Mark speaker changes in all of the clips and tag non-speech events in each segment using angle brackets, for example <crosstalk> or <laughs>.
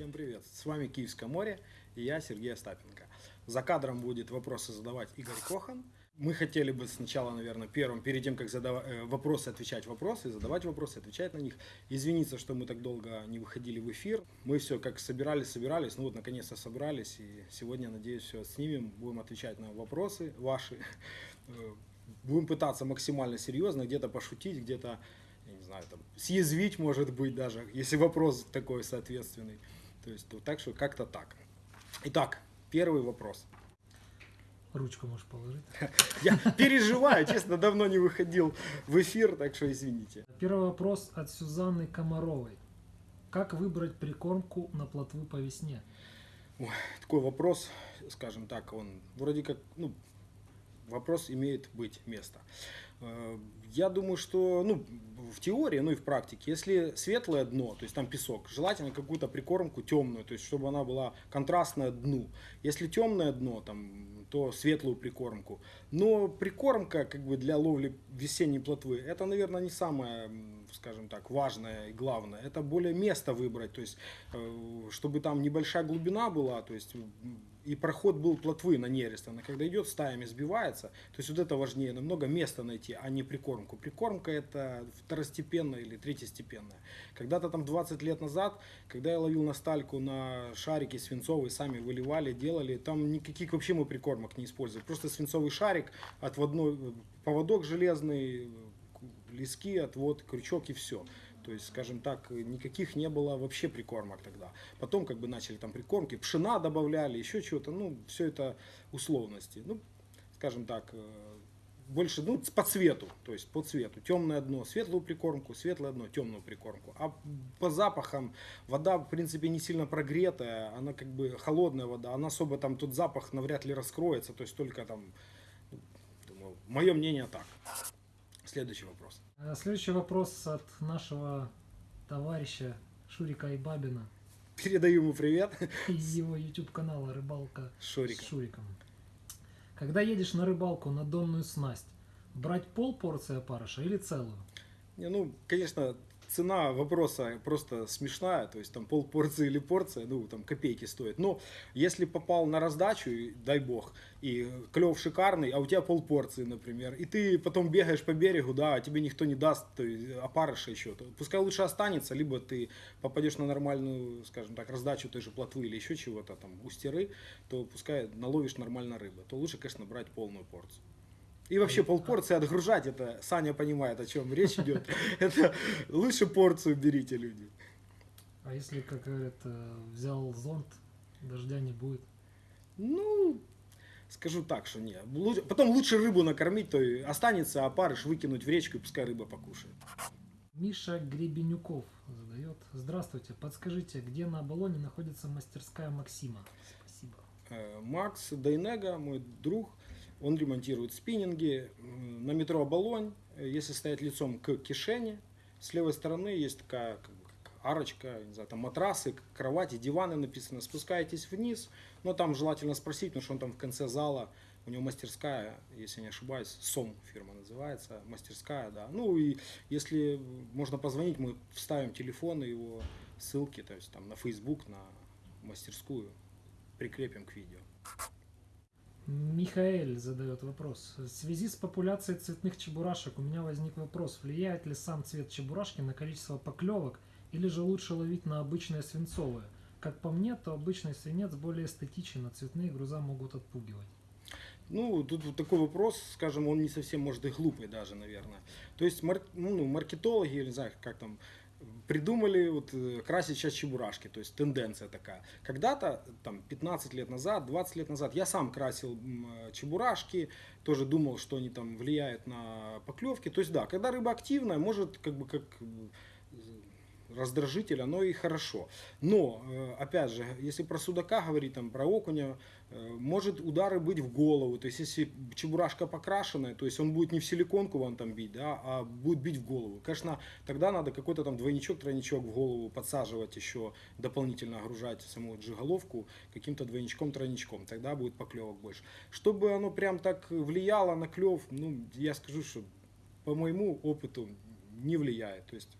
Speaker 1: Всем привет! С вами Киевское море и я Сергей Остапенко. За кадром будет вопросы задавать Игорь Кохан. Мы хотели бы сначала, наверное, первым, перед тем, как задавать э, вопросы, отвечать вопросы, задавать вопросы, отвечать на них. Извиниться, что мы так долго не выходили в эфир. Мы все как собирались, собирались, ну вот наконец-то собрались. И сегодня, надеюсь, все снимем, будем отвечать на вопросы ваши. Э, Будем пытаться максимально серьезно, где-то пошутить, где-то, я не знаю, там, съязвить, может быть, даже, если вопрос такой соответственный. То есть, вот так что как-то так. Итак, первый вопрос.
Speaker 2: Ручку можешь положить. <laughs>
Speaker 1: Я переживаю, честно, давно не выходил в эфир, так что извините.
Speaker 2: Первый вопрос от Сюзанны Комаровой. Как выбрать прикормку на плотву по весне?
Speaker 1: Ой, такой вопрос, скажем так, он вроде как, ну, вопрос имеет быть место. Э, Я думаю, что ну, в теории, ну и в практике, если светлое дно, то есть там песок, желательно какую-то прикормку темную, то есть чтобы она была контрастная дну. Если темное дно, там, то светлую прикормку. Но прикормка как бы для ловли весенней плотвы, это, наверное, не самое, скажем так, важное и главное. Это более место выбрать, то есть э, чтобы там небольшая глубина была, то есть и проход был плотвы на нерест. Она когда идет, стаями сбивается. То есть вот это важнее, намного места найти, а не прикормку. Прикормка это второстепенная или третьестепенная. Когда-то там 20 лет назад, когда я ловил на стальку на шарики свинцовые, сами выливали, делали, там никаких вообще мы прикормок не использовали. Просто свинцовый шарик, отводной, поводок железный, лески, отвод, крючок и все. То есть, скажем так, никаких не было вообще прикормок тогда. Потом как бы начали там прикормки, пшена добавляли, еще чего-то, ну, все это условности. Ну, скажем так, э, больше, ну, по цвету, то есть по цвету. Темное дно, светлую прикормку, светлое дно, темную прикормку. А по запахам вода, в принципе, не сильно прогретая, она как бы холодная вода, она особо там, тот запах навряд ли раскроется, то есть только там, ну, думаю, мое мнение так. Следующий вопрос.
Speaker 2: А Следующий вопрос от нашего товарища Шурика Айбабина
Speaker 1: Передаю ему привет.
Speaker 2: из его YouTube канала «Рыбалка
Speaker 1: Шурика.
Speaker 2: с Шуриком». Когда едешь на рыбалку на донную снасть, брать пол порции опарыша или целую?
Speaker 1: Не, ну, конечно, цена вопроса просто смешная, то есть там пол порции или порция, ну, там копейки стоит. Но если попал на раздачу, дай бог, и клев шикарный, а у тебя пол порции, например, и ты потом бегаешь по берегу, да, а тебе никто не даст то есть, опарыша еще, то пускай лучше останется, либо ты попадешь на нормальную, скажем так, раздачу той же плотвы или еще чего-то там, густеры, то пускай наловишь нормально рыбы, то лучше, конечно, брать полную порцию. И вообще полпорции отгружать, это Саня понимает, о чем речь идет. <laughs> Это лучше порцию берите, люди.
Speaker 2: А если, как говорят, э, взял зонт, дождя не будет?
Speaker 1: Ну, скажу так, что нет. Потом лучше рыбу накормить, то и останется, а парыш выкинуть в речку, и пускай рыба покушает.
Speaker 2: Миша Гребенюков задает. Здравствуйте, подскажите, где на Оболоне находится мастерская Максима? Спасибо.
Speaker 1: Э, Макс Дайнега, мой друг, он ремонтирует спиннинги на метро Оболонь. Э, Если стоять лицом к кишене, с левой стороны есть такая арочка, не знаю, там матрасы, кровати, диваны написано. Спускаетесь вниз, но там желательно спросить, потому что он там в конце зала, у него мастерская, если не ошибаюсь, СОМ фирма называется, мастерская, да. Ну и если можно позвонить, мы вставим телефон и его ссылки, то есть там на Facebook, на мастерскую, прикрепим к видео.
Speaker 2: Михаэль задает вопрос. В связи с популяцией цветных чебурашек у меня возник вопрос, влияет ли сам цвет чебурашки на количество поклевок или же лучше ловить на обычное свинцовое? Как по мне, то обычный свинец более эстетичен, а цветные груза могут отпугивать.
Speaker 1: Ну, тут вот такой вопрос, скажем, он не совсем, может, и глупый даже, наверное. То есть мар- ну, маркетологи, я не знаю, как там, придумали вот э, красить сейчас чебурашки, то есть тенденция такая. Когда-то, там, 15 лет назад, 20 лет назад, я сам красил э, чебурашки, тоже думал, что они там влияют на поклевки. То есть, да, когда рыба активная, может, как бы, как раздражитель, оно и хорошо. Но, э, опять же, если про судака говорить, там, про окуня, э, может удары быть в голову. То есть, если чебурашка покрашенная, то есть он будет не в силиконку вам там бить, да, а будет бить в голову. Конечно, тогда надо какой-то там двойничок, тройничок в голову подсаживать еще, дополнительно огружать саму джиголовку каким-то двойничком, тройничком. Тогда будет поклевок больше. Чтобы оно прям так влияло на клев, ну, я скажу, что по моему опыту не влияет. То есть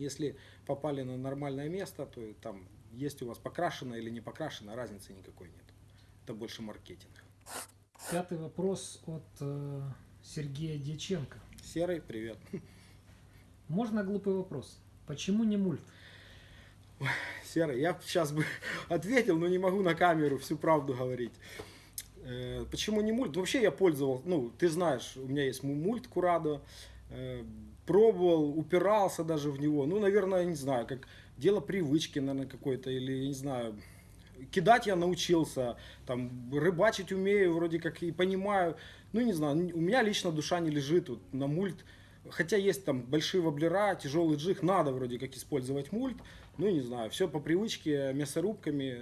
Speaker 1: если попали на нормальное место, то там есть у вас покрашено или не покрашено, разницы никакой нет. Это больше маркетинг.
Speaker 2: Пятый вопрос от э, Сергея Дьяченко.
Speaker 1: Серый, привет.
Speaker 2: Можно глупый вопрос? Почему не мульт?
Speaker 1: Серый, я сейчас бы <laughs> ответил, но не могу на камеру всю правду говорить. Э, Почему не мульт? Вообще я пользовался, ну, ты знаешь, у меня есть му- мульт Курадо, э, пробовал, упирался даже в него. Ну, наверное, не знаю, как дело привычки, наверное, какой-то, или, я не знаю, кидать я научился, там, рыбачить умею, вроде как и понимаю. Ну, не знаю, у меня лично душа не лежит вот на мульт. Хотя есть там большие воблера, тяжелый джиг, надо вроде как использовать мульт. Ну, не знаю, все по привычке, мясорубками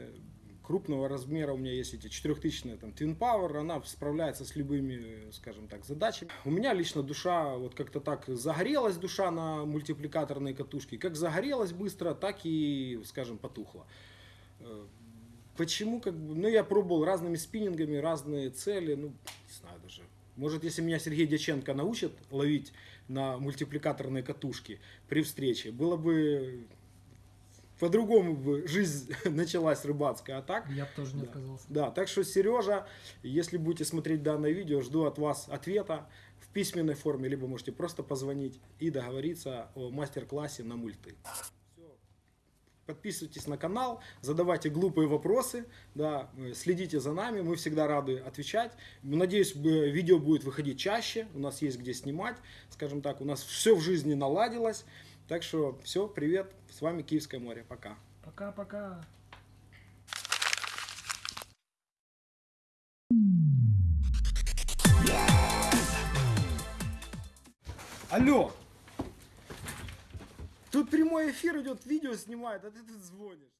Speaker 1: крупного размера у меня есть эти 4000 там Twin Power, она справляется с любыми, скажем так, задачами. У меня лично душа вот как-то так загорелась душа на мультипликаторной катушке, как загорелась быстро, так и, скажем, потухла. Э, Почему, как бы, ну, я пробовал разными спиннингами, разные цели, ну, не знаю даже. Может, если меня Сергей Дяченко научит ловить на мультипликаторные катушки при встрече, было бы по-другому бы жизнь <laughs> началась рыбацкая, а так
Speaker 2: Я бы тоже не
Speaker 1: Да.
Speaker 2: отказался.
Speaker 1: да, так что, Сережа, если будете смотреть данное видео, жду от вас ответа в письменной форме, либо можете просто позвонить и договориться о мастер-классе на мульты. Подписывайтесь на канал, задавайте глупые вопросы, да, э, следите за нами, мы всегда рады отвечать. Надеюсь, видео будет выходить чаще, у нас есть где снимать, скажем так, у нас все в жизни наладилось. Так что все, привет, с вами Киевское море, пока.
Speaker 2: Пока-пока.
Speaker 1: Алло! Тут прямой эфир идет, видео снимает, а ты тут звонишь.